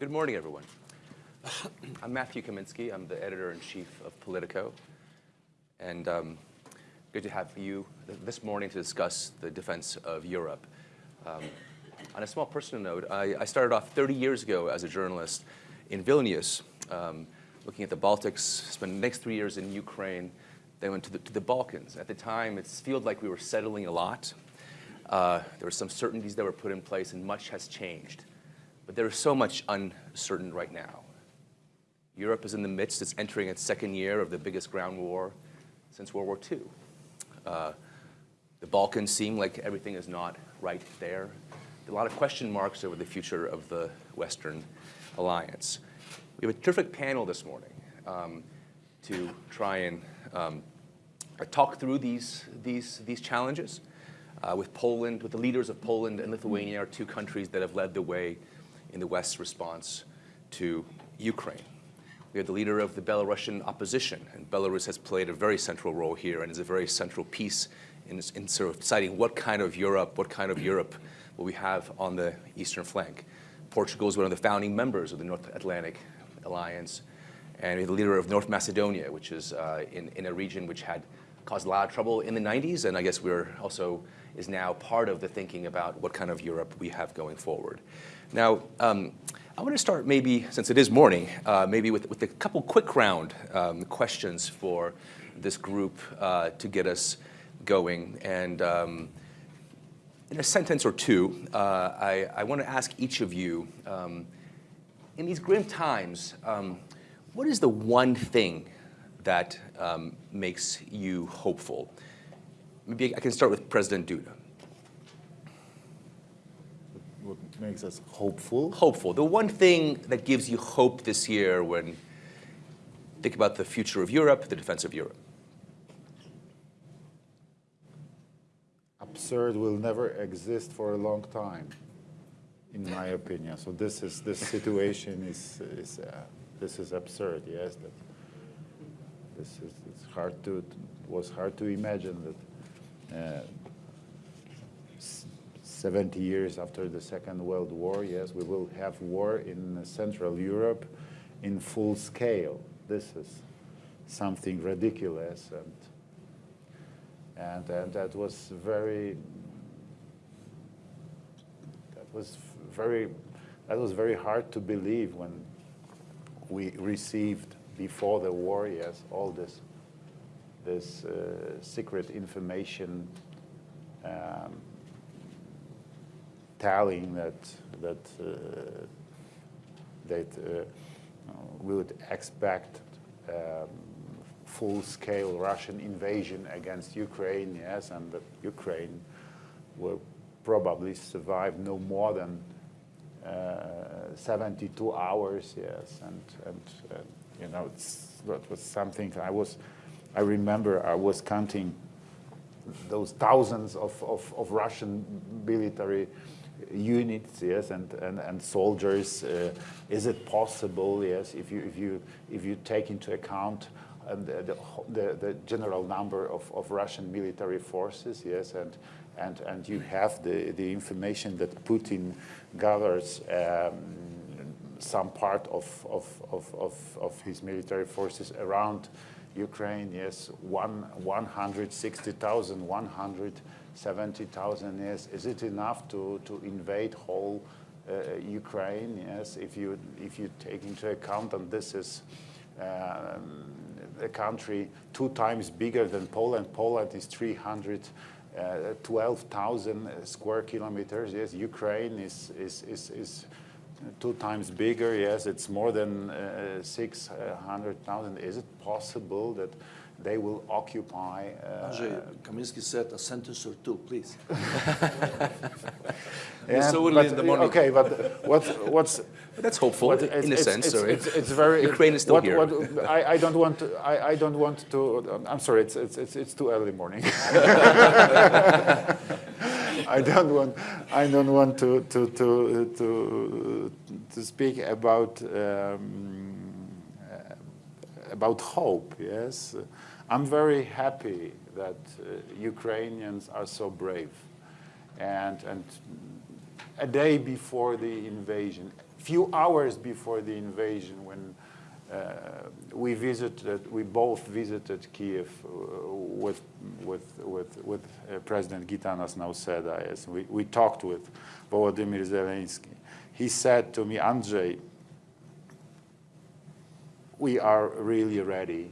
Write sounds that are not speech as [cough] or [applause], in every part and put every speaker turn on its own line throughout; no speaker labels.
Good morning, everyone. [clears throat] I'm Matthew Kaminski. I'm the editor-in-chief of Politico. And um, good to have you this morning to discuss the defense of Europe. Um, on a small personal note, I, I, started off 30 years ago as a journalist in Vilnius, um, looking at the Baltics, spent the next three years in Ukraine, then went to the, to the Balkans. At the time, it felt like we were settling a lot. Uh, there were some certainties that were put in place, and much has changed. But there is so much uncertain right now. Europe is in the midst, it's entering its second year of the biggest ground war since World War II. Uh, the Balkans seem like everything is not right there. A lot of question marks over the future of the Western alliance. We have a terrific panel this morning um, to try and um, talk through these, these, these challenges uh, with Poland, with the leaders of Poland and Lithuania, are two countries that have led the way in the West's response to Ukraine. We have the leader of the Belarusian opposition, and Belarus has played a very central role here and is a very central piece in, in sort of deciding what kind of Europe, what kind of Europe will we have on the eastern flank. Portugal is one of the founding members of the North Atlantic Alliance, and the leader of North Macedonia, which is uh, in, in a region which had caused a lot of trouble in the 90s, and I guess we're also is now part of the thinking about what kind of Europe we have going forward. Now, um, I want to start maybe, since it is morning, uh, maybe with, with a couple quick round um, questions for this group uh, to get us going. And um, in a sentence or two, uh, I, I, want to ask each of you, um, in these grim times, um, what is the one thing that um, makes you hopeful? Maybe I can start with President Duda.
what makes us hopeful?
Hopeful. The one thing that gives you hope this year when think about the future of Europe, the defense of Europe.
Absurd will never exist for a long time, in my opinion. So this is this situation is is uh, this is absurd. Yes, that this is it's hard to it was hard to imagine that. Uh, 70 years after the Second World War, yes, we will have war in Central Europe in full scale. This is something ridiculous, and and, and that was very that was very that was very hard to believe when we received before the war, yes, all this this uh, secret information. Um, telling that that uh, that uh, we would expect um, full-scale Russian invasion against Ukraine, yes, and that Ukraine will probably survive no more than uh, 72 hours, yes, and, and you know, that was something I was, I remember I was counting those thousands of, of, of Russian military units, yes, and, and, and soldiers. Uh, is it possible, yes, if you, if you, if you take into account um, the, the, the, general number of, of Russian military forces, yes, and, and, and you have the, the information that Putin gathers um, some part of, of, of, of, of his military forces around Ukraine, yes, one, 160,000, 100 70,000 years, is it enough to, to invade whole uh, Ukraine? Yes, if you, if you take into account that this is um, a country two times bigger than Poland. Poland is 312,000 uh, square kilometers. Yes, Ukraine is, is, is, is two times bigger. Yes, it's more than uh, 600,000. Is it possible that they will occupy. Uh,
Andrzej Kaminski said a sentence or two, please. [laughs]
yeah, so but, in the morning. Okay, but what's what's
that's hopeful what, in a sense.
It's, it's, it's, very [laughs]
Ukraine is still
what,
here.
What, I, I, don't want to. I, I don't want to. I'm sorry. It's it's it's, it's too early morning. [laughs] I don't want. I don't want to to to to to speak about. Um, about hope, yes. I'm very happy that uh, Ukrainians are so brave. And, and a day before the invasion, few hours before the invasion, when uh, we visited, we both visited Kiev uh, with with with with uh, President Gitanas Nauseda. Yes, we we talked with Volodymyr Zelensky. He said to me, Andrzej, we are really ready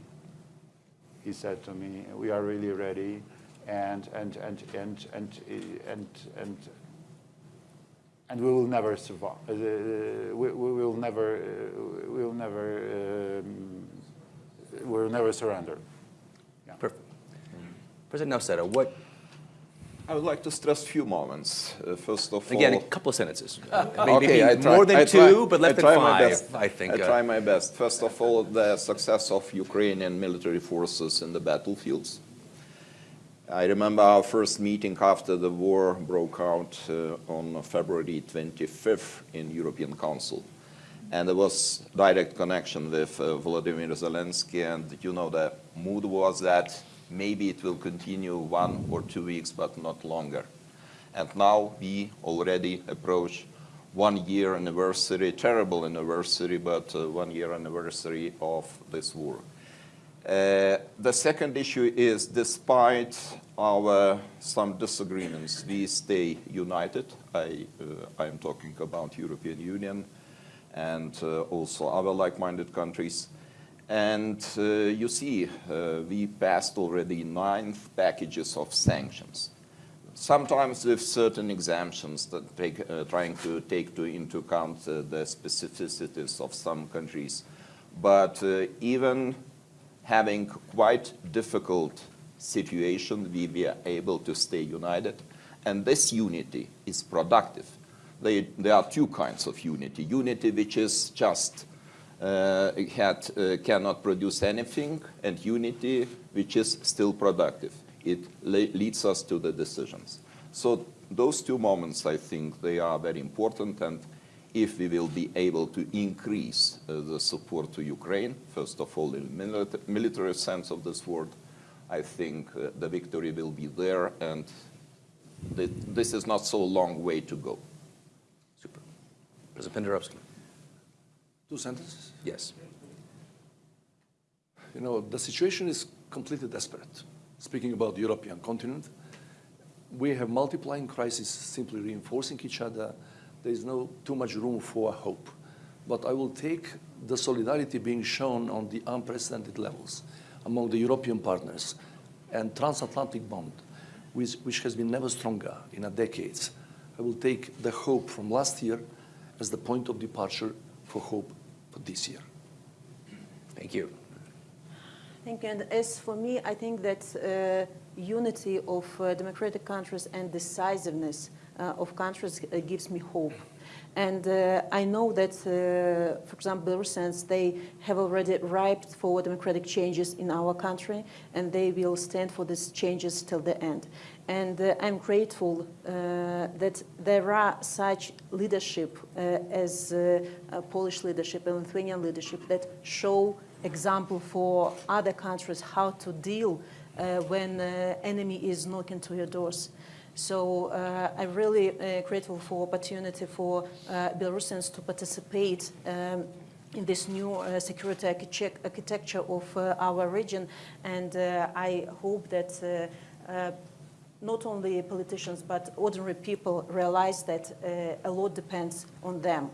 he said to me, "We are really ready," and and and and and and and. and we will never survive. Uh, we, we, will never, uh, we will never, um, we will never surrender. Yeah.
Perfect. President Nauseda, what
I would like to stress a few moments. Uh, first of
again, a couple of sentences. [laughs]
okay,
Maybe
I try,
more than
I try-
two, but less
I
than
try my
five,
best.
I think.
I
uh,
try my best. First of all, the success of Ukrainian military forces in the battlefields. I remember our first meeting after the war broke out uh, on February 25th in European Council. And there was direct connection with uh, Volodymyr Zelensky, and you know the mood was that maybe it will continue one or two weeks, but not longer. And now we already approach one year anniversary, terrible anniversary, but uh, one year anniversary of this war. Uh, the second issue is despite our some disagreements, we stay united. I, uh, I am talking about European Union and uh, also other like-minded countries. And uh, you see, uh, we passed already nine packages of sanctions sometimes with certain exemptions that take, uh, trying to take to, into account uh, the specificities of some countries. But uh, even having quite difficult situation, we were able to stay united. And this unity is productive. They, there are two kinds of unity. Unity which is just had, uh, cannot produce anything, and unity which is still productive. It le leads us to the decisions. So those two moments, I think, they are very important, and if we will be able to increase uh, the support to Ukraine, first of all, in milita military sense of this word, I think uh, the victory will be there, and th this is not so long way to go.
Super. President Pendarovski.
Two sentences.
Yes.
You know, the situation is completely desperate. Speaking about the European continent, we have multiplying crises simply reinforcing each other. There is no too much room for hope. But I will take the solidarity being shown on the unprecedented levels among the European partners and transatlantic bond, which, which has been never stronger in a decade. I will take the hope from last year as the point of departure for hope this year.
Thank you.
Thank you. And as for me, I think that uh, unity of uh, democratic countries and decisiveness uh, of countries uh, gives me hope. And uh, I know that, uh, for example, Belarusians, they have already ripe for democratic changes in our country, and they will stand for these changes till the end. And uh, I'm grateful uh, that there are such leadership uh, as uh, uh, Polish leadership and Lithuanian leadership that show example for other countries how to deal uh, when enemy is knocking to your doors. So I'm really grateful for opportunity for Belarusians to participate um, in this new uh, security architecture of uh, our region. And uh, I hope that not only politicians but ordinary people realize that uh, a lot depends on them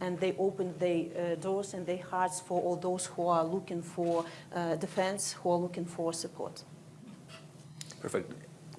and they open their uh, doors and their hearts for all those who are looking for uh, defense, who are looking for support.
Perfect.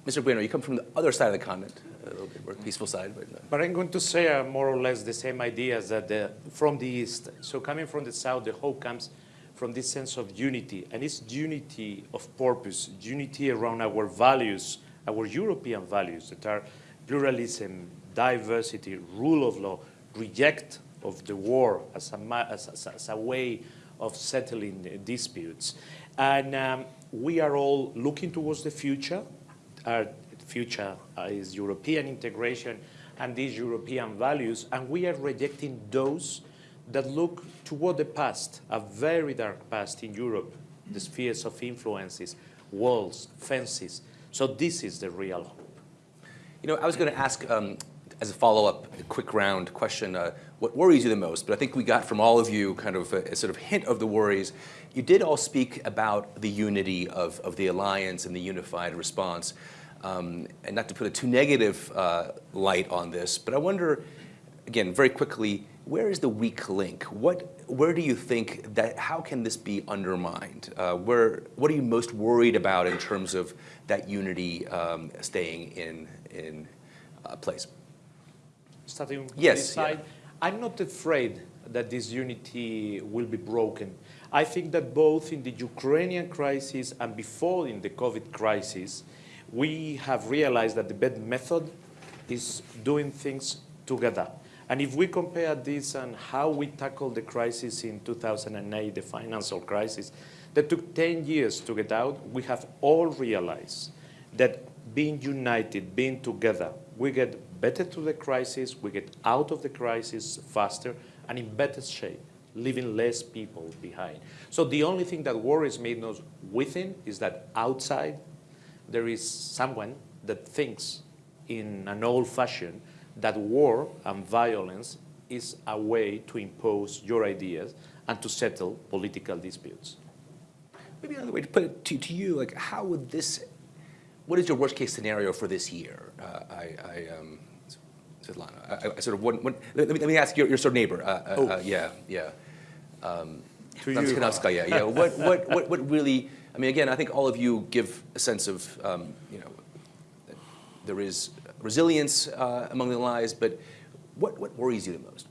Mr. Bueno, you come from the other side of the continent, a little bit more peaceful side, but uh,
But I'm going to say uh, more or less the same ideas that the, from the East. So coming from the South, the hope comes from this sense of unity. And it's unity of purpose, unity around our values, our European values that are pluralism, diversity, rule of law, reject of the war as a, as, as, a way of settling disputes. And um, we are all looking towards the future. Our future is European integration and these European values, and we are rejecting those that look toward the past, a very dark past in Europe, the spheres of influences, walls, fences. So this is the real hope.
You know, I was going to ask, um, as a follow-up, a quick round question, uh, what worries you the most? But I think we got from all of you kind of a, a, sort of hint of the worries. You did all speak about the unity of, of the alliance and the unified response. Um, and not to put a too negative uh, light on this, but I wonder, again, very quickly, where is the weak link? What, where do you think that, how can this be undermined? Uh, where, what are you most worried about in terms of that unity um, staying in, in uh, place?
Starting
Yes,
this side,
yeah.
I'm not afraid that this unity will be broken. I think that both in the Ukrainian crisis and before in the COVID crisis, we have realized that the best method is doing things together. And if we compare this and how we tackled the crisis in 2008, the financial crisis, that took 10 years to get out, we have all realized that being united, being together, we get better through the crisis, we get out of the crisis faster and in better shape, leaving less people behind. So the only thing that worries me not within is that outside there is someone that thinks in an old fashion that war and violence is a way to impose your ideas and to settle political disputes.
Maybe another way to put it to, to you, like how would this, what is your worst case scenario for this year? Uh, I, I um, Svetlana, I, I sort of, want, want, let, me, let me ask your, your sort of neighbor. Uh, uh,
Oh.
uh, yeah, yeah. Um,
To you.
Ramskanowskaja, yeah. What, [laughs] what, what, what really, I mean, again, I think all of you give a sense of, um, you know, that there is resilience uh, among the allies, but what, what worries you the most?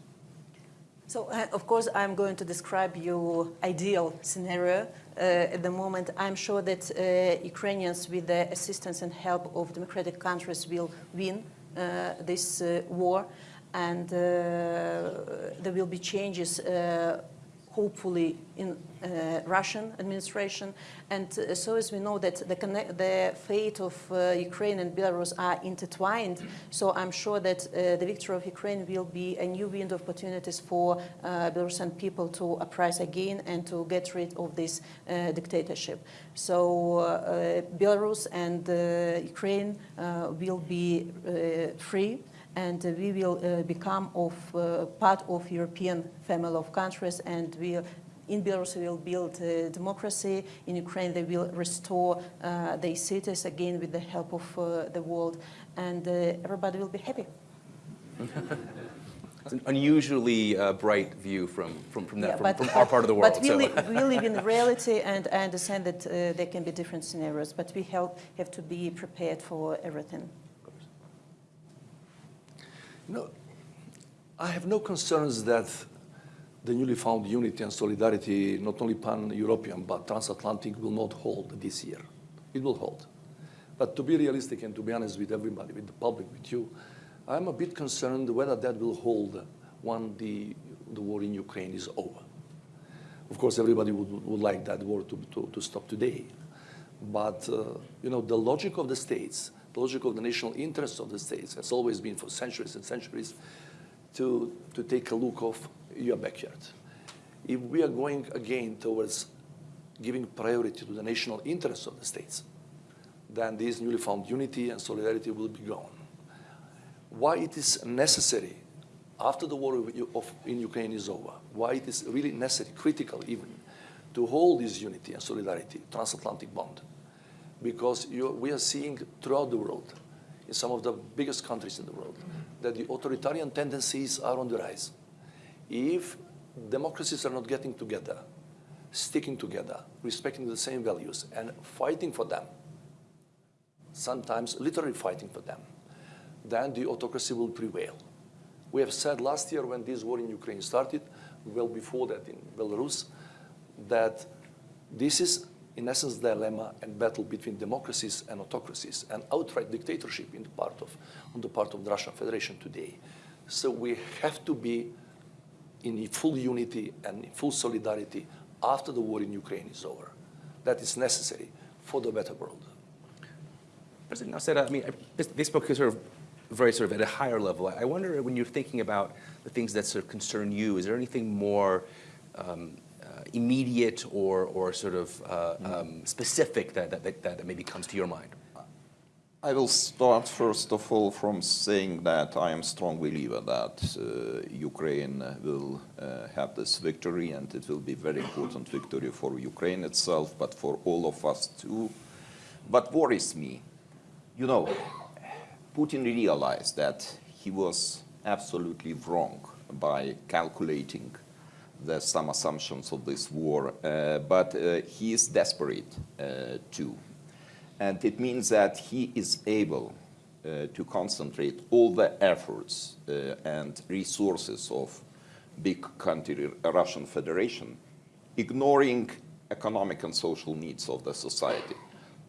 So, uh, of course, I'm going to describe your ideal scenario. Uh, at the moment, I'm sure that uh, Ukrainians, with the assistance and help of democratic countries, will win uh, this uh, war, and uh, there will be changes. Hopefully in uh, Russian administration. And uh, so as we know that the, the fate of uh, Ukraine and Belarus are intertwined, so I'm sure that uh, the victory of Ukraine will be a new window of opportunities for uh, Belarusian people to uprise again and to get rid of this uh, dictatorship. So Belarus and Ukraine will be free and we will uh, become of uh, part of European family of countries and we in Belarus we will build uh, democracy, in Ukraine they will restore uh, their cities again with the help of uh, the world and uh, everybody will be happy. [laughs]
It's an unusually uh, bright view from, from, from, that,
Yeah,
from,
but-
from our part of the world.
But we,
so.
li- we live in [laughs] reality and I understand that there can be different scenarios, but we help, have to be prepared for everything.
No, I have no concerns that the newly found unity and solidarity, not only pan-European but transatlantic, will not hold this year. It will hold. But to be realistic and to be honest with everybody, with the public, with you, I'm a bit concerned whether that will hold when the, the war in Ukraine is over. Of course, everybody would, would like that war to, to, to stop today. But, uh, you know, the logic of the states, logic of the national interests of the states has always been for centuries and centuries to, to take a look of your backyard. If we are going again towards giving priority to the national interests of the states, then this newly found unity and solidarity will be gone. Why it is necessary after the war in Ukraine is over, why it is really necessary, critical even, to hold this unity and solidarity, transatlantic bond. Because you, we are seeing throughout the world, in some of the biggest countries in the world, that the authoritarian tendencies are on the rise. If democracies are not getting together, sticking together, respecting the same values, and fighting for them, sometimes literally fighting for them, then the autocracy will prevail. We have said last year when this war in Ukraine started, well before that in Belarus, that this is in essence dilemma and battle between democracies and autocracies and outright dictatorship in the part of, on the part of the Russian Federation today. So we have to be in full unity and in full solidarity after the war in Ukraine is over. That is necessary for the better world.
President Nauseda, I mean, this, book is sort of very sort of at a higher level. I wonder when you're thinking about the things that sort of concern you, is there anything more um, immediate or, or sort of uh, um, specific that, that, that, maybe comes to your mind?
I will start first of all from saying that I am a strong believer that uh, Ukraine will uh, have this victory and it will be very important victory for Ukraine itself, but for all of us too. What worries me, you know, Putin realized that he was absolutely wrong by calculating the, some assumptions of this war, uh, but uh, he is desperate uh, too. And it means that he is able to concentrate all the efforts and resources of big country, Russian Federation, ignoring economic and social needs of the society.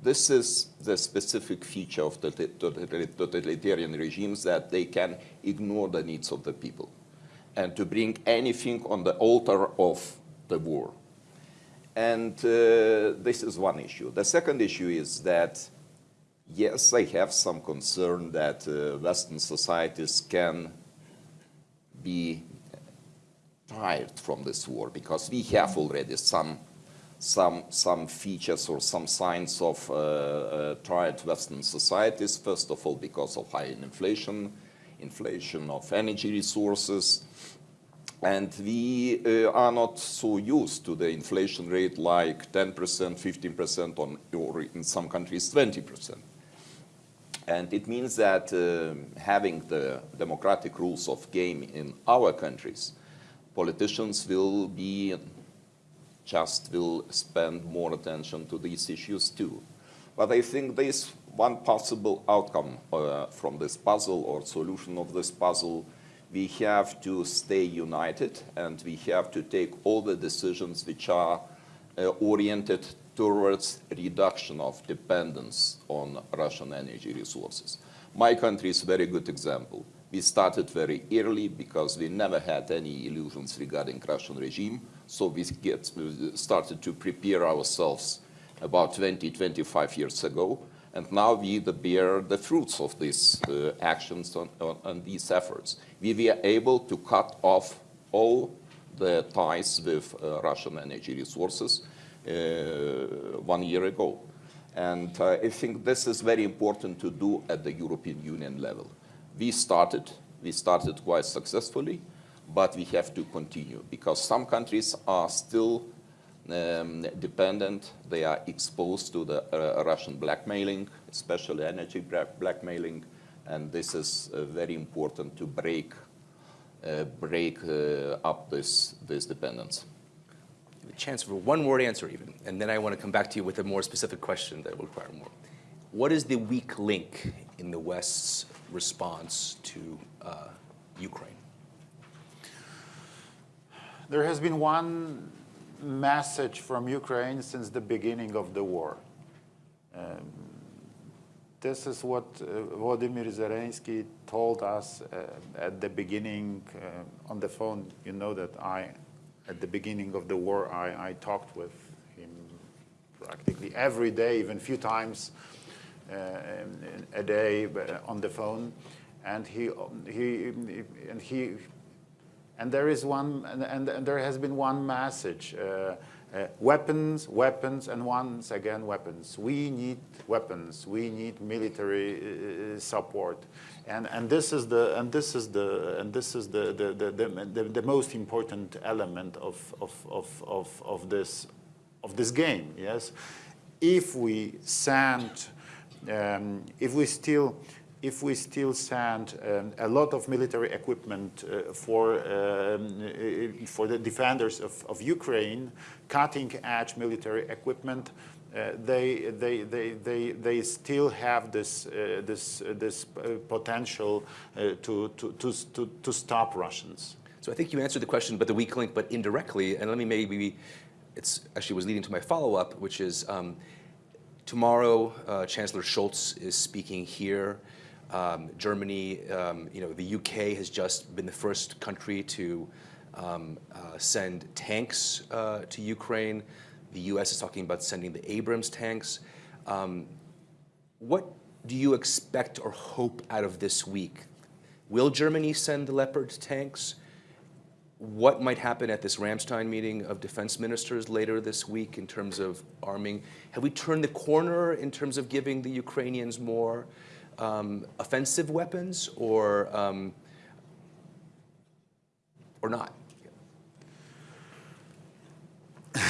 This is the specific feature of the totalitarian regimes that they can ignore the needs of the people and to bring anything on the altar of the war. And uh, this is one issue. The second issue is that, yes, I have some concern that uh, Western societies can be tired from this war because we have already some, some, some features or some signs of uh, uh tired Western societies, first of all because of high inflation, inflation of energy resources, and we uh, are not so used to the inflation rate like 10%, 15% on, or in some countries 20%. And it means that uh, having the democratic rules of game in our countries, politicians will be just will spend more attention to these issues too. But I think this one possible outcome uh, from this puzzle or solution of this puzzle we have to stay united and we have to take all the decisions which are uh, oriented towards reduction of dependence on Russian energy resources. My country is a very good example. We started very early because we never had any illusions regarding Russian regime, so we get, started to prepare ourselves about 20, 25 years ago, and now we bear the fruits of these uh, actions and these efforts. We were able to cut off all the ties with uh, Russian energy resources uh, one year ago. And uh, I think this is very important to do at the European Union level. We started, we started quite successfully, but we have to continue because some countries are still um, dependent. They are exposed to the uh, Russian blackmailing, especially energy blackmailing, and this is uh, very important to break uh, break uh, up this this dependence.
A chance for one word answer even, and then I want to come back to you with a more specific question that will require more. What is the weak link in the West's response to uh, Ukraine?
There has been one message from Ukraine since the beginning of the war. Um, this is what uh, Volodymyr Zelensky told us uh, at the beginning uh, on the phone. You know that I, at the beginning of the war, I, I talked with him practically every day, even a few times uh, a day uh, on the phone. And he, he, and he and there is one, and, and, there has been one message. Uh, uh, weapons, weapons, and once again weapons. We need weapons. We need military uh, support, and and this is the and this is the and this is the the the, the, the most important element of of of of of this of this game. Yes, if we send, um, if we still if we still send um, a lot of military equipment uh, for, um, uh, for the defenders of, of Ukraine, cutting-edge military equipment, uh, they, they, they, they, they still have this, uh, this, uh, this uh, potential to, to, to, to stop Russians.
So I think you answered the question, but the weak link, but indirectly, and let me maybe, it's actually was leading to my follow-up, which is um, tomorrow Chancellor Scholz is speaking here um, Germany, um, you know, the UK has just been the first country to um, uh, send tanks uh, to Ukraine. The US is talking about sending the Abrams tanks. Um, what do you expect or hope out of this week? Will Germany send the Leopard tanks? what might happen at this Ramstein meeting of defense ministers later this week in terms of arming? Have we turned the corner in terms of giving the Ukrainians more um, offensive weapons or, um, or not? [laughs]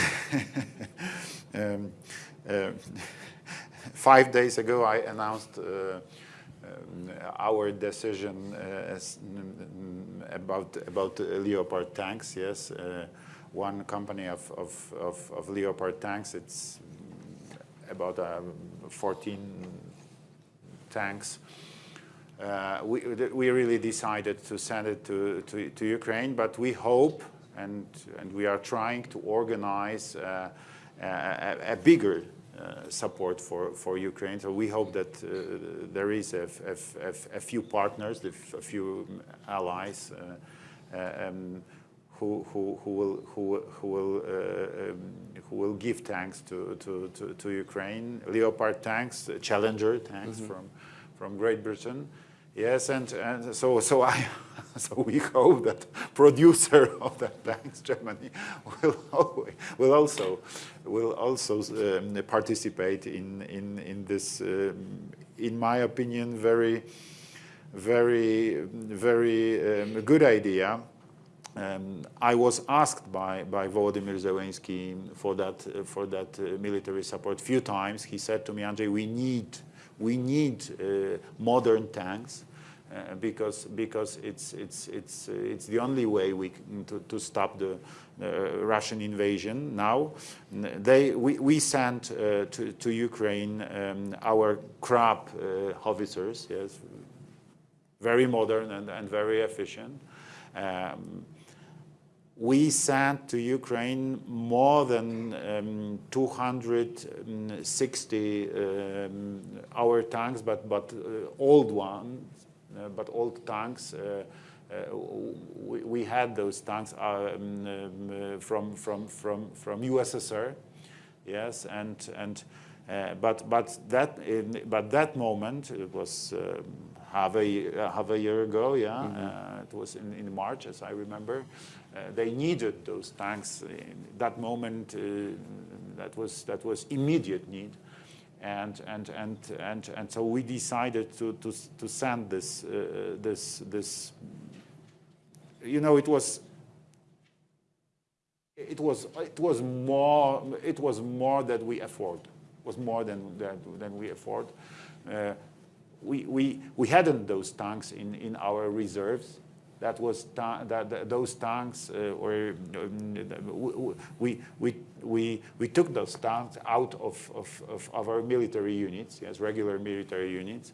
Um, uh, five days ago, I announced uh, um, our decision uh, as, about about uh, Leopard tanks. Yes, uh, one company of, of, of, of Leopard tanks. It's about uh, 14 tanks. Uh, we, we really decided to send it to, to, to Ukraine, but we hope and, and we are trying to organize uh, a, a bigger uh, support for, for Ukraine. So we hope that uh, there is a, a, a, few partners, a few allies uh, um, who, who, who will, who, who will, uh, um, who will give tanks to, to, to, to, Ukraine, Leopard tanks, Challenger tanks mm -hmm. from, from Great Britain. Yes, and, and so so I [laughs] so we hope that producer [laughs] of the tanks, Germany, will will also will also um, participate in in in this, um, in my opinion, very very very um, good idea. Um, I was asked by by Volodymyr Zelensky for that uh, for that uh, military support a few times. He said to me, Andrei, we need we need uh, modern tanks uh, because because it's it's it's uh, it's the only way we to, to stop the uh, Russian invasion. Now, they we we sent to to Ukraine um, our uh, howitzers. Yes, very modern and, and very efficient. Um, we sent to Ukraine more than um, 260 um, our tanks, but but uh, old ones, uh, but old tanks. Uh, uh, we, we, had those tanks um, um, from from from from USSR, yes, and and but but that in, but that moment it was um, half a half a year ago, yeah, mm -hmm. it was in in March as I remember. Uh, they needed those tanks in that moment. Uh, that was that was immediate need, and and and and and so we decided to to to send this uh, this this. You know, it was. It was it was more it was more that we afford it was more than than, than we afford. Uh, we we we hadn't those tanks in in our reserves. That was that, that, those tanks uh, were um, we, we, we, we took those tanks out of, of, of, our military units, yes, regular military units,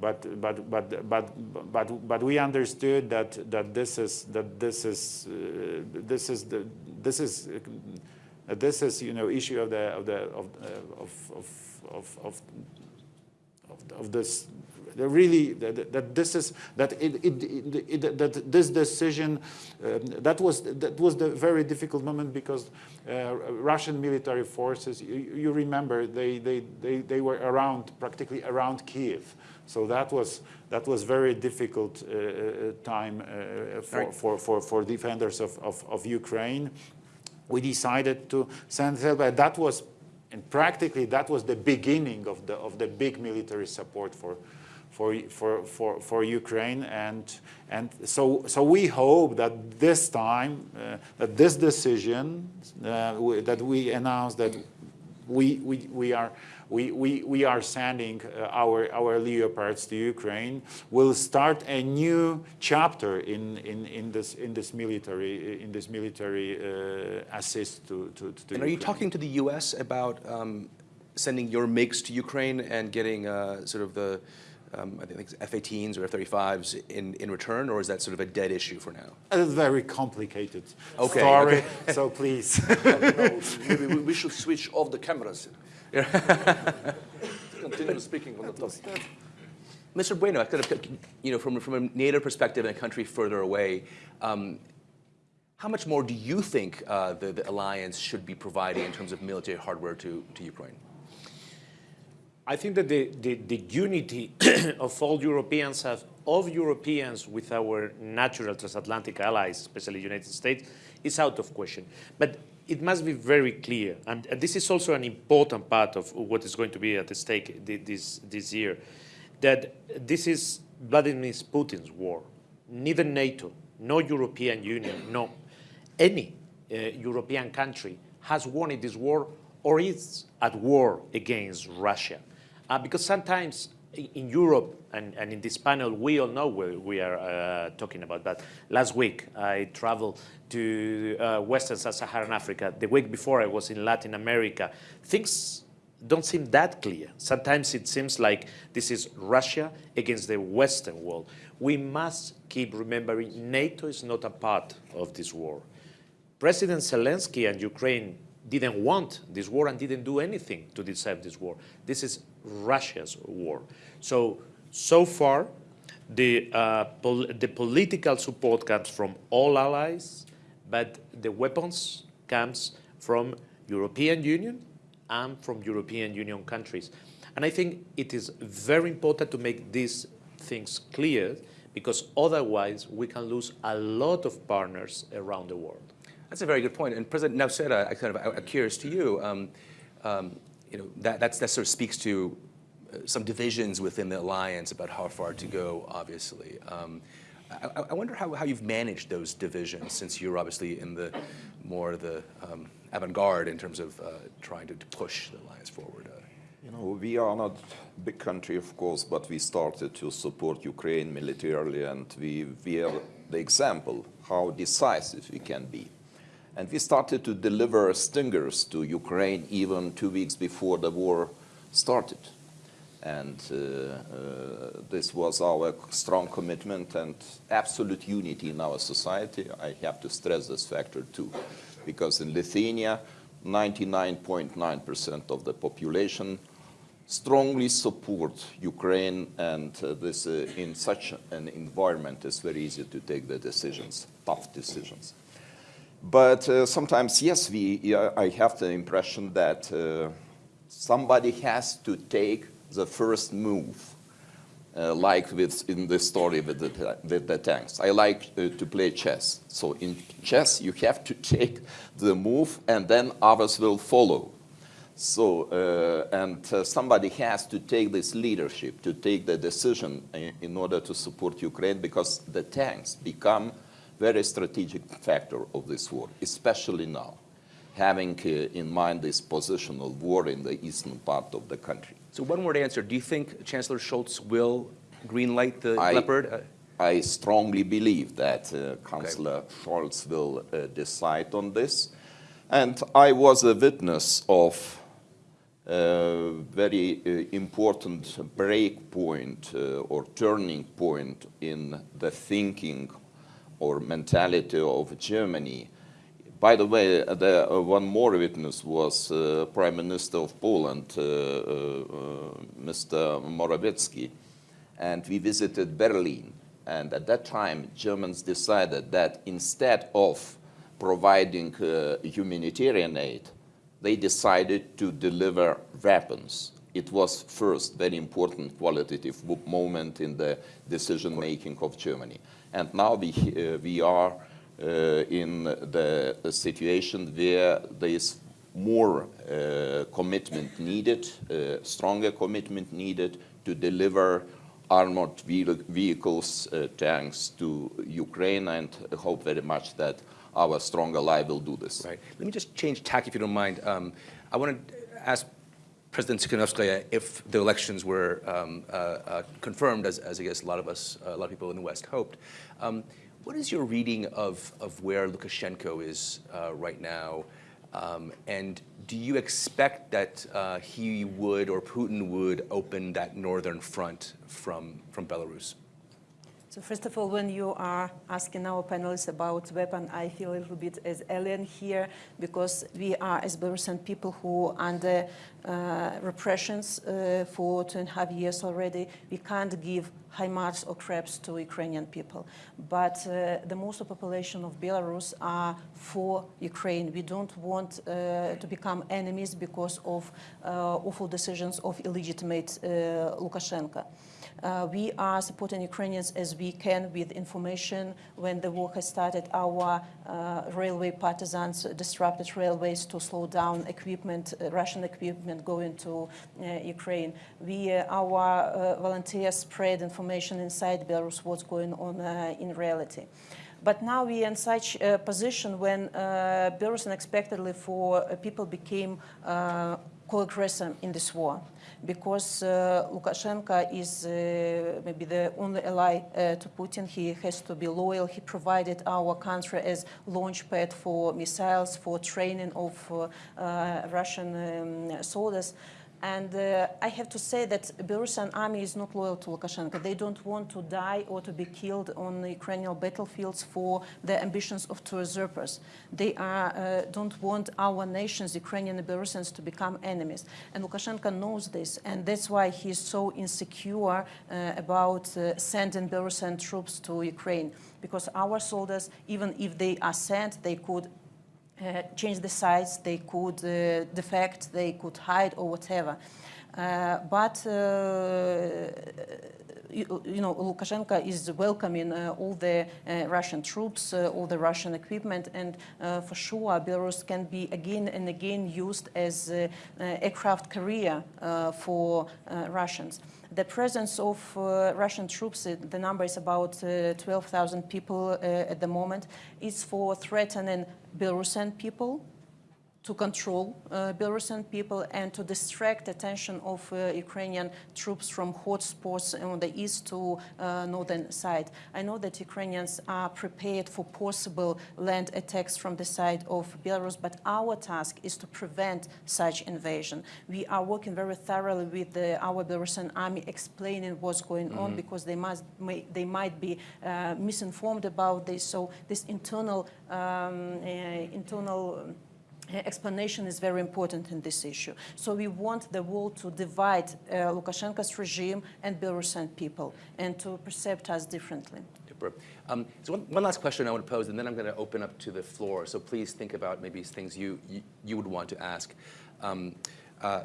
but but but but but but we understood that that this is that this is uh, this is the this is uh, this is you know issue of the of the of uh, of of of, of, of this really that, that, this is that it, it, it, that this decision um, that was that was the very difficult moment because uh, Russian military forces you, you, remember they, they they they were around practically around Kiev so that was that was very difficult uh, uh time uh, for, right. for, for for defenders of, of, of Ukraine we decided to send help that was and practically that was the beginning of the of the big military support for for, for, for, for Ukraine. And, and so, so we hope that this time, uh, that this decision uh, that we announced that we, we, we are we, we, we are sending uh, our, our Leopards to Ukraine, will start a new chapter in, in, in, this, in this military, in this military uh, assist to, to, to And
Ukraine. are you talking to the U.S. about um, sending your MiGs to Ukraine and getting uh, sort of the um, I think F-18s or F-35s in, in return, or is that sort of a dead issue for now?
It's very complicated
okay,
story,
okay. [laughs]
so please. [laughs]
no, maybe we should switch off the cameras. [laughs] Continue speaking on the topic.
Mr. Bueno, you know, from, from a NATO perspective in a country further away, um, how much more do you think uh, the, the alliance should be providing in terms of military hardware to, to Ukraine?
I think that the, the, the unity [clears throat] of all Europeans have of Europeans with our natural transatlantic allies, especially the United States, is out of question. But it must be very clear, and this is also an important part of what is going to be at stake this, this year, that this is Vladimir Putin's war. Neither NATO, no European Union, no any uh, European country has won this war or is at war against Russia. Uh, because sometimes in Europe and, and, in this panel, we all know what we are uh, talking about. But last week, I traveled to uh, Western Sub-Saharan Africa. The week before, I was in Latin America. Things don't seem that clear. Sometimes it seems like this is Russia against the Western world. We must keep remembering NATO is not a part of this war. President Zelensky and Ukraine didn't want this war and didn't do anything to deserve this war. This is Russia's war. So, so far, the, uh, pol the political support comes from all allies, but the weapons comes from European Union and from European Union countries. And I think it is very important to make these things clear because otherwise we can lose a lot of partners around the world.
That's a very good point. And President Nauseda, I kind of I'm curious to you. Um, um, you know, that, that sort of speaks to uh, some divisions within the alliance about how far to go, obviously. Um, I, I, wonder how, how you've managed those divisions since you're obviously in the more the um, avant-garde in terms of uh, trying to, to, push the alliance forward. Uh.
You know, we are not a big country, of course, but we started to support Ukraine militarily and we, we are the example how decisive we can be. And we started to deliver stingers to Ukraine even two weeks before the war started. And uh, uh, this was our strong commitment and absolute unity in our society. I have to stress this factor too, because in Lithuania, 99.9% of the population strongly support Ukraine and uh, this uh, in such an environment it's very easy to take the decisions, tough decisions. But uh, sometimes, yes, we, I have the impression that uh, somebody has to take the first move, uh, like with, in the story with the, with the tanks. I like uh, to play chess. So in chess, you have to [laughs] take the move and then others will follow. So, uh, and somebody has to take this leadership, to take the decision in, in order to support Ukraine because the tanks become very strategic factor of this war, especially now, having uh, in mind this positional war in the eastern part of the country.
So one word answer, do you think Chancellor Scholz will greenlight the
I,
Leopard? Uh,
I strongly believe that uh, Chancellor okay. Scholz will uh, decide on this. And I was a witness of a very uh, important break point uh, or turning point in the thinking or mentality of Germany. By the way, the, uh, one more witness was uh, Prime Minister of Poland, uh, uh, uh Mr. Morawiecki, and we visited Berlin. And at that time, Germans decided that instead of providing uh, humanitarian aid, they decided to deliver weapons. It was first very important qualitative moment in the decision making of Germany. And now we, uh, we are uh, in the, situation where there is more uh, commitment needed, uh, stronger commitment needed to deliver armored vehicles, tanks to Ukraine, and hope very much that our strong ally will do this.
Right. Let me just change tack, if you don't mind. Um, I want to ask President Tikhanovskaya if the elections were um, uh, uh, confirmed, as, as, I guess a lot of us, uh, a lot of people in the West hoped. Um, what is your reading of, of where Lukashenko is uh, right now? Um, and do you expect that uh, he would or Putin would open that northern front from, from Belarus?
So first of all, when you are asking our panelists about weapon, I feel a little bit as alien here because we are, as Belarusian people who under uh, repressions uh, for two and a half years already, we can't give HIMARS or CREPS to Ukrainian people. But uh, the most of population of Belarus are for Ukraine. We don't want uh, to become enemies because of uh, awful decisions of illegitimate uh, Lukashenko. Uh, we are supporting Ukrainians as we can with information. When the war has started, our uh, railway partisans disrupted railways to slow down equipment, uh, Russian equipment going to uh, Ukraine. We, uh, our uh, volunteers spread information inside Belarus what's going on in reality. But now we are in such a position when Belarus unexpectedly for people became co-aggressor in this war because uh, Lukashenko is uh, maybe the only ally uh, to Putin. He has to be loyal. He provided our country as launch pad for missiles, for training of Russian um, soldiers. And uh, I have to say that the Belarusian army is not loyal to Lukashenko. They don't want to die or to be killed on the Ukrainian battlefields for the ambitions of two usurpers. They are, uh, don't want our nations, Ukrainian and Belarusians, to become enemies. And Lukashenko knows this, and that's why he's so insecure uh, about uh, sending Belarusian troops to Ukraine. Because our soldiers, even if they are sent, they could uh, change the sides, they could uh, defect, they could hide or whatever. Uh, but uh, you, you know, Lukashenko is welcoming uh, all the uh, Russian troops, all the Russian equipment, and for sure Belarus can be again and again used as aircraft carrier for Russians. The presence of uh, Russian troops, the number is about uh, 12,000 people at the moment, is for threatening Belarusian people to control uh, Belarusian people and to distract attention of uh, Ukrainian troops from hotspots on the east to uh, northern side. I know that Ukrainians are prepared for possible land attacks from the side of Belarus, but our task is to prevent such invasion. We are working very thoroughly with the, our Belarusian army explaining what's going on because they, must, may, they might be uh, misinformed about this. So this internal, um, uh, internal explanation is very important in this issue. So we want the world to divide uh, Lukashenko's regime and Belarusian people and to perceive us differently.
Um, so one, one last question I want to pose, and then I'm going to open up to the floor. So please think about maybe things you, you, you would want to ask. Um, uh,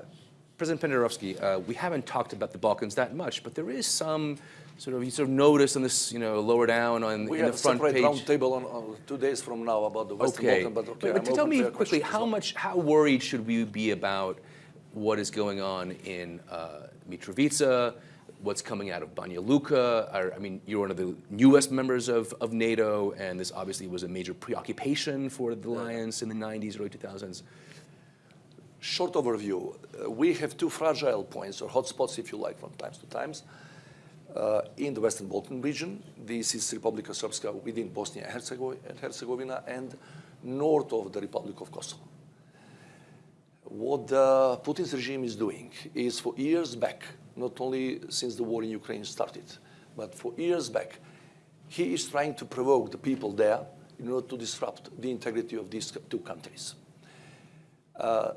President Pendarovski, uh, we haven't talked about the Balkans that much, but there is some sort of, you sort of notice on this, you know, lower down on
We
in the
have
front
separate
page.
roundtable on, on two days from now about the Western
Okay.
Balkan, but okay,
but tell
open to
me quickly, how much, how worried should we be about what is going on in uh, Mitrovica, what's coming out of Banja Luka? I, I mean, you're one of the newest members of, of NATO, and this obviously was a major preoccupation for the alliance in the 90s, early 2000s.
Short overview, uh, we have two fragile points, or hotspots, if you like, from times to times. Uh, in the Western Balkan region, this is Republika Srpska within Bosnia and Herzegovina, and north of the Republic of Kosovo. What the Putin's regime is doing is for years back, not only since the war in Ukraine started, but for years back, he is trying to provoke the people there in order to disrupt the integrity of these two countries. Uh,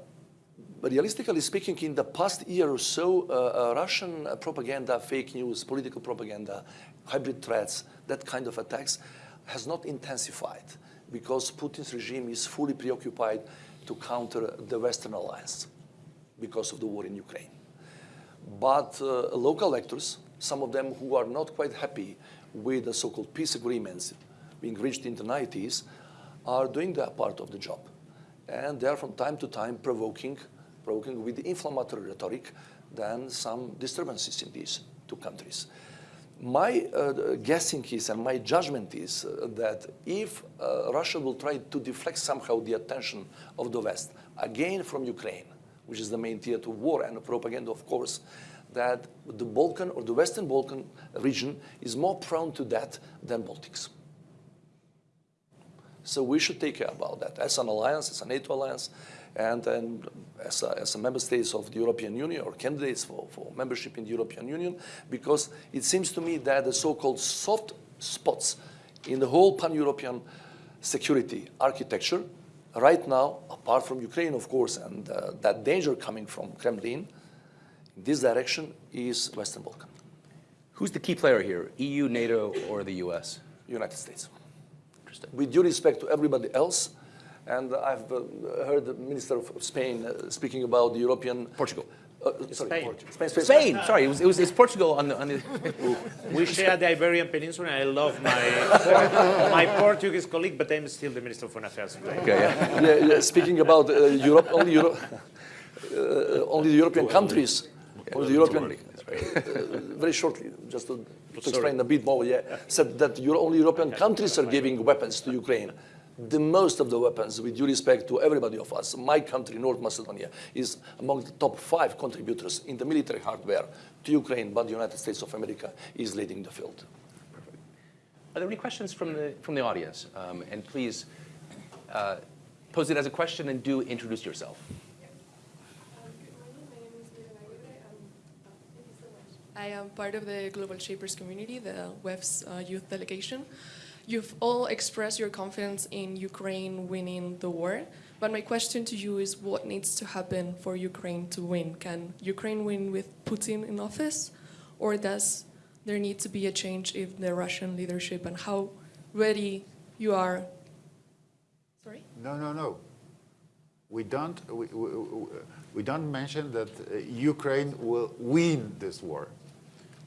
but realistically speaking, in the past year or so, uh, uh, Russian propaganda, fake news, political propaganda, hybrid threats, that kind of attacks has not intensified because Putin's regime is fully preoccupied to counter the Western alliance because of the war in Ukraine. But uh, local actors, some of them who are not quite happy with the so-called peace agreements being reached in the 90s, are doing their part of the job. And they are from time to time provoking, provoking with inflammatory rhetoric, than some disturbances in these two countries. My uh, guessing is, and my judgment is, uh, that if uh, Russia will try to deflect somehow the attention of the West, again from Ukraine, which is the main theater of war and propaganda, of course, that the Balkan or the Western Balkan region is more prone to that than Baltics. So we should take care about that as an alliance, as a NATO alliance, and, and as, a, as a member states of the European Union or candidates for, for membership in the European Union, because it seems to me that the so-called soft spots in the whole pan-European security architecture, right now, apart from Ukraine, of course, and uh, that danger coming from Kremlin, this direction is Western Balkan,
Who's the key player here, EU, NATO, or the US?
United States.
Interesting.
with due respect to everybody else. And I've uh, heard the Minister of Spain uh, speaking about the European
Portugal.
Uh, sorry,
Spain.
Portugal. Spain. Spain.
Spain. Sorry, it was, it was it's Portugal on the on the. [laughs]
We share the Iberian Peninsula, and I love my my Portuguese colleague, but I'm still the Minister of Foreign Affairs. of Spain.
Okay, yeah.
yeah, yeah, speaking about uh, Europe, only Europe, [laughs] uh, only the European countries, only the European, uh, [laughs] very shortly, just to, to explain a bit more, yeah, said that Euro, only European countries are giving weapons to Ukraine. The most of the weapons, with due respect to everybody of us, my country, North Macedonia, is among the top five contributors in the military hardware to Ukraine, but the United States of America is leading the field.
Are there any questions from the from the audience? Um, and please uh, pose it as a question and do introduce yourself.
I am part of the Global Shapers community, the WEF's uh, youth delegation. You've all expressed your confidence in Ukraine winning the war, but my question to you is what needs to happen for Ukraine to win? Can Ukraine win with Putin in office, or does there need to be a change in the Russian leadership, and how ready you are? Sorry?
No, no, no. We don't, we, we, we don't mention that uh, Ukraine will win this war.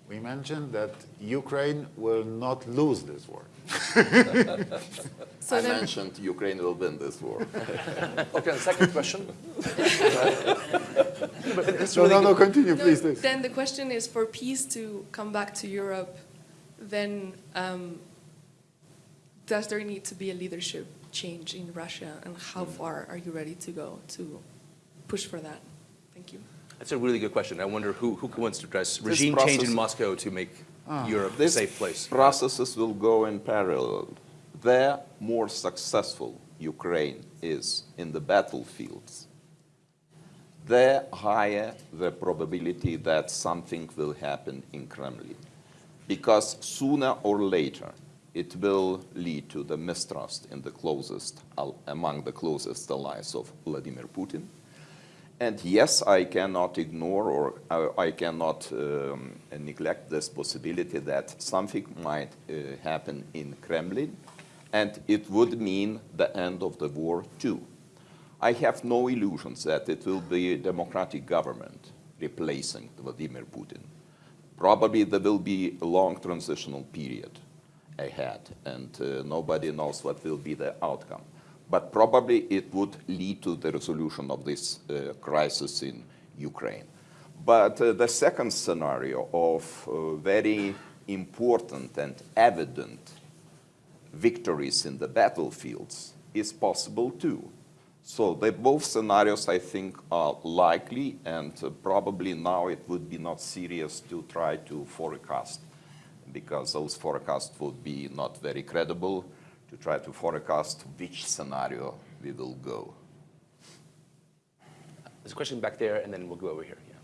We mentioned that Ukraine will not lose this war. [laughs]
So
I
then-
mentioned Ukraine will win this war. [laughs]
Okay, and second question. [laughs]
No, no, no, continue,
No,
please. please.
Then the question is for peace to come back to Europe, then um, does there need to be a leadership change in Russia and how far are you ready to go to push for that? Thank you.
That's a really good question. I wonder who who wants to address
This
regime change in Moscow to make Ah. Europe a
These
safe place.
processes will go in parallel. The more successful Ukraine is in the battlefields, the higher the probability that something will happen in Kremlin. Because sooner or later, it will lead to the mistrust in the closest, among the closest allies of Vladimir Putin. And yes, I cannot ignore or I, I cannot um, neglect this possibility that something might uh, happen in Kremlin, and it would mean the end of the war too. I have no illusions that it will be a democratic government replacing Vladimir Putin. Probably there will be a long transitional period ahead, and uh, nobody knows what will be the outcome. But probably it would lead to the resolution of this uh, crisis in Ukraine. But uh, the second scenario of uh, very important and evident victories in the battlefields is possible too. So both scenarios, I think, are likely, and uh, probably now it would be not serious to try to forecast, because those forecasts would be not very credible to try to forecast which scenario we will go.
There's a question back there, and then we'll go over here. Yeah.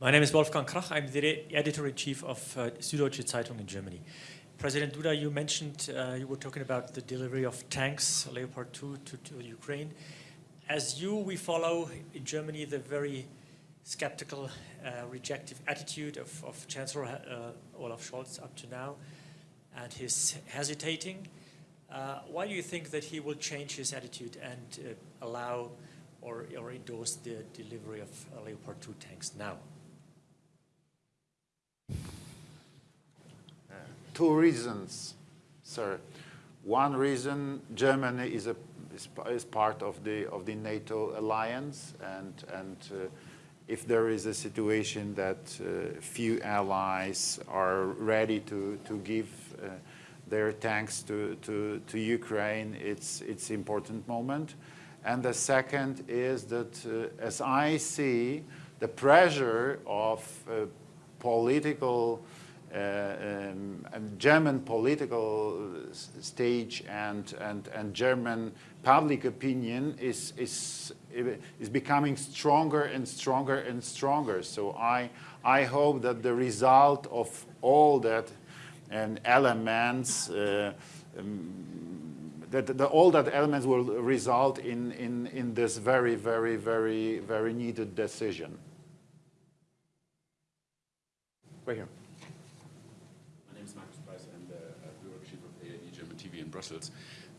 My name is Wolfgang Krach. I'm the editor-in-chief of uh, Süddeutsche Zeitung in Germany. President Duda, you mentioned uh, you were talking about the delivery of tanks, Leopard 2, to, to Ukraine. As you, we follow in Germany the very skeptical, uh, rejective attitude of, of Chancellor uh, Olaf Scholz up to now, and his hesitating. Uh, why do you think that he will change his attitude and uh, allow or, or endorse the delivery of uh, Leopard 2 tanks now?
Two reasons, sir. One reason, Germany is, a, is, part of the, of the NATO alliance, and, and uh, if there is a situation that uh, few allies are ready to, to give uh, their tanks to, to, to Ukraine, it's it's important moment. And the second is that, uh, as I see, the pressure of uh, political, uh, um, and German political stage and, and, and German public opinion is, is, is becoming stronger and stronger and stronger. So I, I hope that the result of all that and elements, uh, um, that, that all that elements will result in, in, in this very, very, very, very needed decision.
Right here.
My name is Markus Preiss. I'm the uh, bureau chief of ARD German TV in Brussels.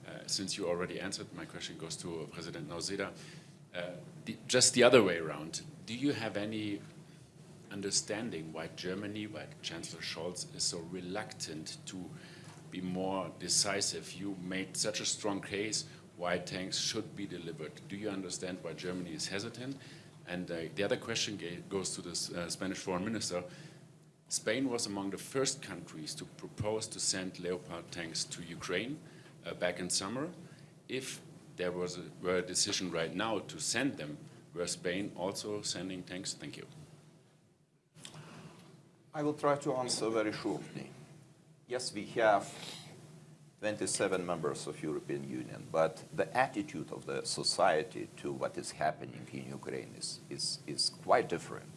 Uh, since you already answered, my question goes to President Nauseda. Uh, the, just the other way around, do you have any understanding why Germany, why Chancellor Scholz is so reluctant to be more decisive? You made such a strong case why tanks should be delivered. Do you understand why Germany is hesitant? And uh, the other question goes to the uh, Spanish foreign minister. Spain was among the first countries to propose to send Leopard tanks to Ukraine uh, back in summer. If there was a, were a decision right now to send them, were Spain also sending tanks? Thank you.
I will try to answer very shortly. Yes, we have 27 members of European Union, but the attitude of the society to what is happening in Ukraine is, is, is quite different.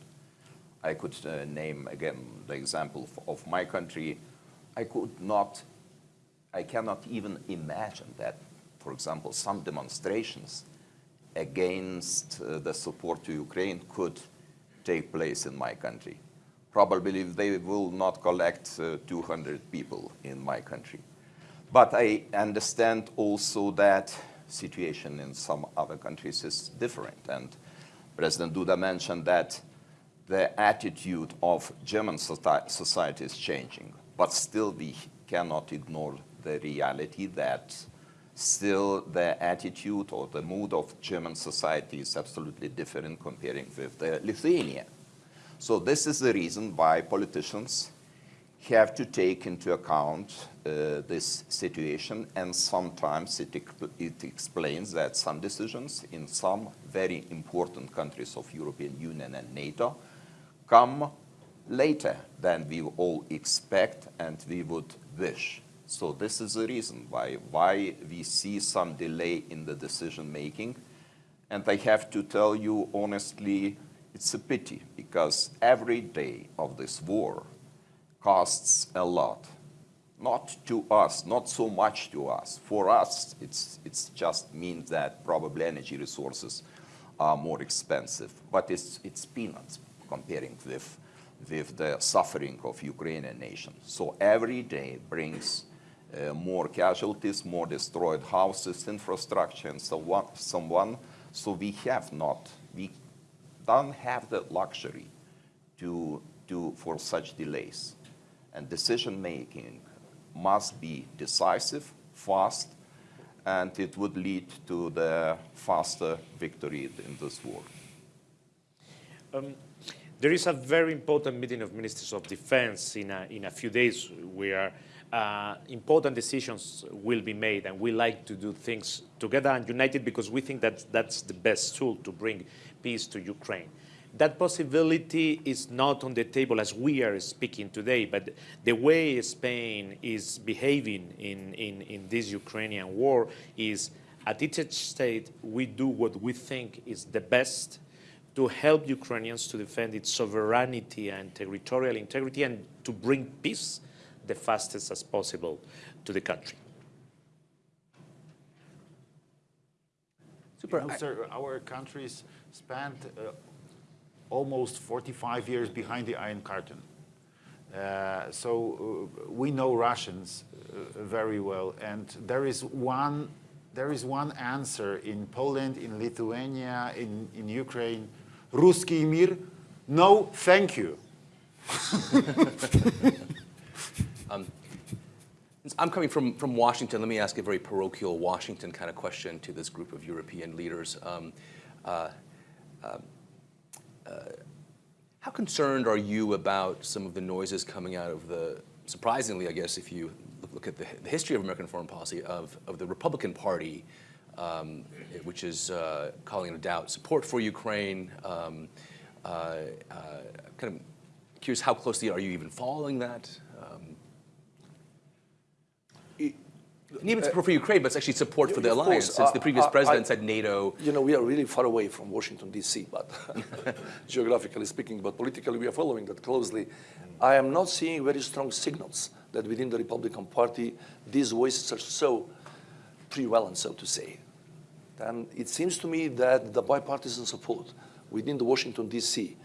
I could uh, name again the example of my country. I could not, I cannot even imagine that, for example, some demonstrations against uh, the support to Ukraine could take place in my country probably they will not collect uh, 200 people in my country. But I understand also that situation in some other countries is different. And President Duda mentioned that the attitude of German society is changing. But still we cannot ignore the reality that still the attitude or the mood of German society is absolutely different comparing with the Lithuania. So this is the reason why politicians have to take into account uh, this situation and sometimes it, it explains that some decisions in some very important countries of European Union and NATO come later than we all expect and we would wish. So this is the reason why, why we see some delay in the decision making. And I have to tell you honestly, it's a pity because every day of this war costs a lot. Not to us, not so much to us. For us, it's, it's just means that probably energy resources are more expensive, but it's, it's peanuts comparing with, with the suffering of Ukrainian nation. So every day brings uh, more casualties, more destroyed houses, infrastructure, and so on. So, so we have not, don't have the luxury to, to, for such delays. And decision making must be decisive, fast, and it would lead to the faster victory in this war.
Um, there is a very important meeting of ministers of defense in a, in a few days where uh, important decisions will be made and we like to do things together and united because we think that that's the best tool to bring peace to Ukraine. That possibility is not on the table as we are speaking today, but the way Spain is behaving in, in, in this Ukrainian war is at each state we do what we think is the best to help Ukrainians to defend its sovereignty and territorial integrity and to bring peace the fastest as possible to the country.
Super. You know, sir, our countries spent uh, almost 45 years behind the Iron Curtain. Uh, so uh, we know Russians uh, very well, and there is one there is one answer in Poland, in Lithuania, in, in Ukraine. Ruski mir, no, thank you. [laughs]
um, I'm coming from, from Washington. Let me ask a very parochial Washington kind of question to this group of European leaders. Um, uh, uh, how concerned are you about some of the noises coming out of the, surprisingly, I guess, if you look at the, the history of American foreign policy, of, of the Republican Party, um, which is uh, calling into doubt support for Ukraine. Um, uh, uh, kind of curious, how closely are you even following that? Um, and even support for Ukraine, but it's actually support for the alliance, course, since the previous uh, president I, said NATO.
You know, we are really far away from Washington, D.C., but [laughs] geographically speaking, but politically we are following that closely. I am not seeing very strong signals that within the Republican Party, these voices are so prevalent, so to say. And it seems to me that the bipartisan support within the Washington, D.C.,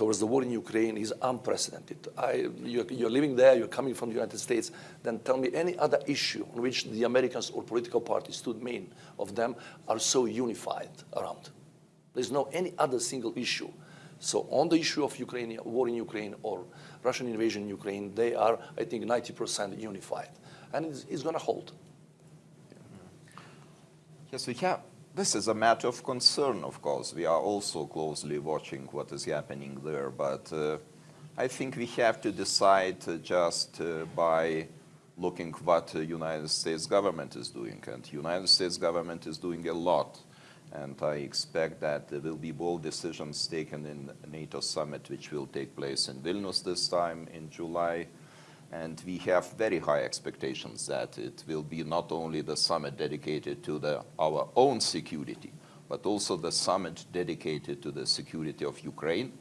towards the war in Ukraine is unprecedented. I, you're, you're, living there, you're coming from the United States, then tell me any other issue on which the Americans or political parties, two main of them, are so unified around. There's no any other single issue. So on the issue of Ukraine, war in Ukraine or Russian invasion in Ukraine, they are, I think, 90% unified. And it's, it's going to hold.
Yes, we have. This is a matter of concern, of course. We are also closely watching what is happening there, but uh, I think we have to decide uh, just uh, by looking what the United States government is doing. And the United States government is doing a lot. And I expect that there will be bold decisions taken in NATO summit, which will take place in Vilnius this time in July. And we have very high expectations that it will be not only the summit dedicated to the, our own security, but also the summit dedicated to the security of Ukraine,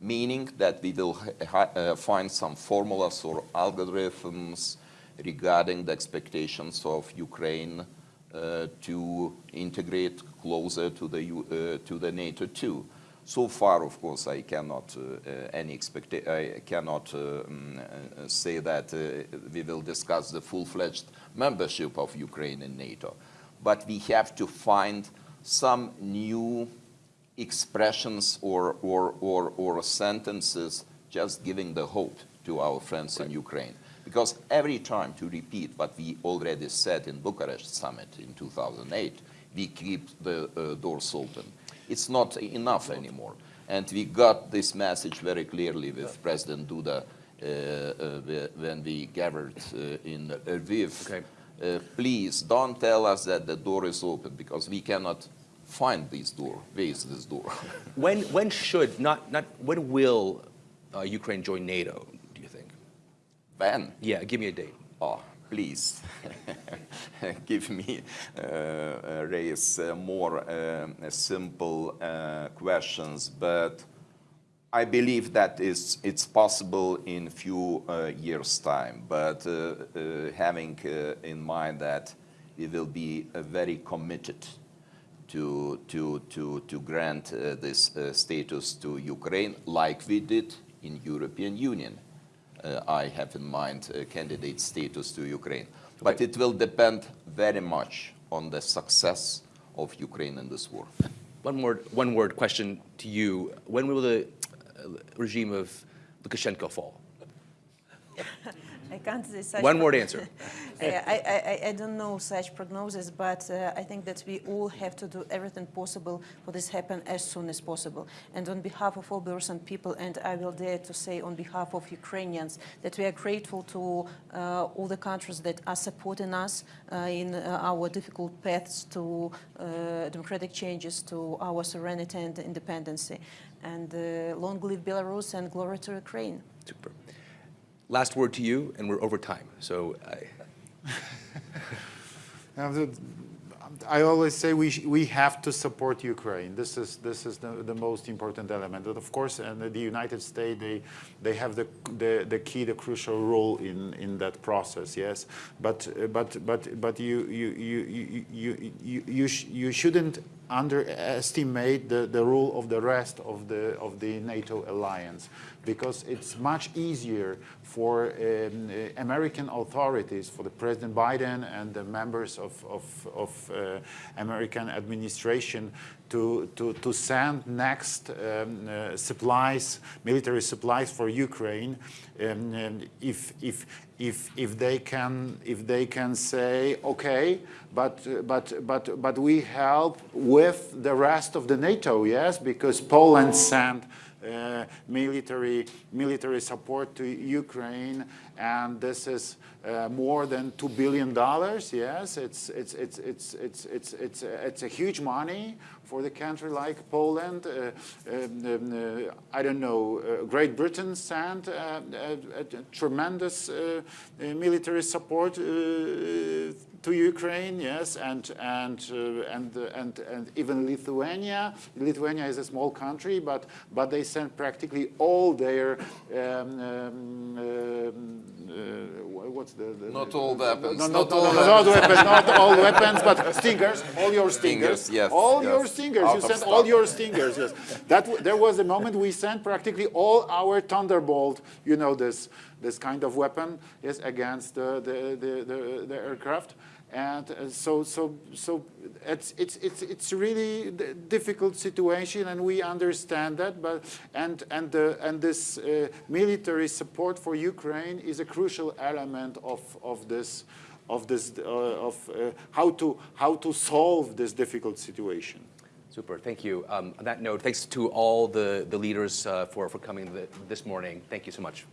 meaning that we will uh, find some formulas or algorithms regarding the expectations of Ukraine uh, to integrate closer to the, uh, to the NATO too. So far, of course, I cannot uh, any expect I cannot um, say that we will discuss the full-fledged membership of Ukraine in NATO, but we have to find some new expressions or, or, or, or sentences just giving the hope to our friends right. in Ukraine. Because every time, to repeat what we already said in Bucharest summit in 2008, we keep the uh, doors open. It's not enough anymore. And we got this message very clearly with President Duda uh, uh, when we gathered uh, in Lviv. Okay. Uh, please don't tell us that the door is open because we cannot find this door. Where is this door? [laughs]
when when should not not when will uh, Ukraine join NATO? Do you think?
When?
Yeah, give me a date.
Oh, please [laughs] give me uh, raise uh, more uh, simple uh, questions, but I believe that is it's possible in few uh, years time. But having in mind that we will be very committed to, to, to, to grant uh, this uh, status to Ukraine like we did in European Union. Uh, I have in mind candidate status to Ukraine. Okay. But it will depend very much on the success of Ukraine in this war.
One word, one word question to you. When will the regime of Lukashenko fall? [laughs]
I can't say such.
One word answer. [laughs]
I, I, I, don't know such prognosis, but uh, I think that we all have to do everything possible for this happen as soon as possible. And on behalf of all Belarusian people, and I will dare to say on behalf of Ukrainians, that we are grateful to uh, all the countries that are supporting us uh, in uh, our difficult paths to uh, democratic changes, to our serenity and independence. And uh, long live Belarus and glory to Ukraine.
Super. Last word to you, and we're over time. So I. [laughs]
I always say we, we have to support Ukraine. This is, this is the, the most important element. And of course, and the United States, they, they have the, the, the key, the crucial role in, in that process, yes. But, but, but, but you, you, you, you, you, you, you, sh you shouldn't underestimate the, the role of the rest of the, of the NATO alliance because it's much easier for um, American authorities, for the President Biden and the members of, of, of uh, American administration to, to, to send next um, uh, supplies, military supplies for Ukraine, um, if, if, if, if, they can, if they can say, okay, but, but, but, but we help with the rest of the NATO, yes, because Poland sent military, military support to Ukraine, and this is uh, more than two billion dollars. Yes, it's it's it's it's it's it's it's it's a huge money for the country like Poland. Uh, um, um, uh, I don't know. Uh, Great Britain sent uh, tremendous military support to Ukraine, yes, and and and and and even Lithuania. Lithuania is a small country, but but they sent practically all their um, um, what's the, the
not all weapons.
No, not, not, all, not, weapons, not all weapons, but stingers, all your stingers,
stingers yes,
all
yes.
your stingers. Out you sent stock. all your stingers. Yes, that there was a moment we sent practically all our Thunderbolt. You know this this kind of weapon yes against the the the, the, the aircraft And uh, so, so, so it's, it's, it's, it's really difficult situation, and we understand that. But and and the, and this uh, military support for Ukraine is a crucial element of of this of this uh, of uh, how to how to solve this difficult situation.
Super, thank you. Um, on that note, thanks to all the, the leaders uh, for, for coming th this morning. Thank you so much.